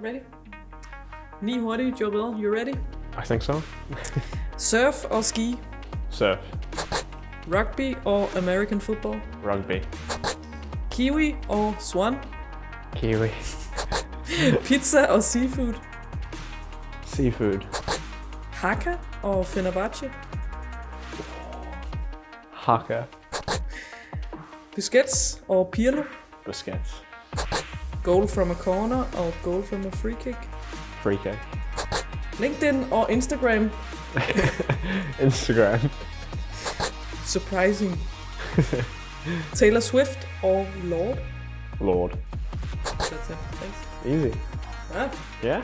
Ready? Ni hurtige, Joel. You ready? I think so. Surf or ski. Surf. Rugby or American football. Rugby. Kiwi or swan. Kiwi. Pizza or seafood. Seafood. Haka or Fenerbahce. Haka. Busquets or Pirlo. Busquets. Goal from a corner or goal from a free kick. Free kick. LinkedIn or Instagram. Instagram. Surprising. Taylor Swift or Lorde. Lorde. That's it. Thanks. Easy. Ah, Yeah?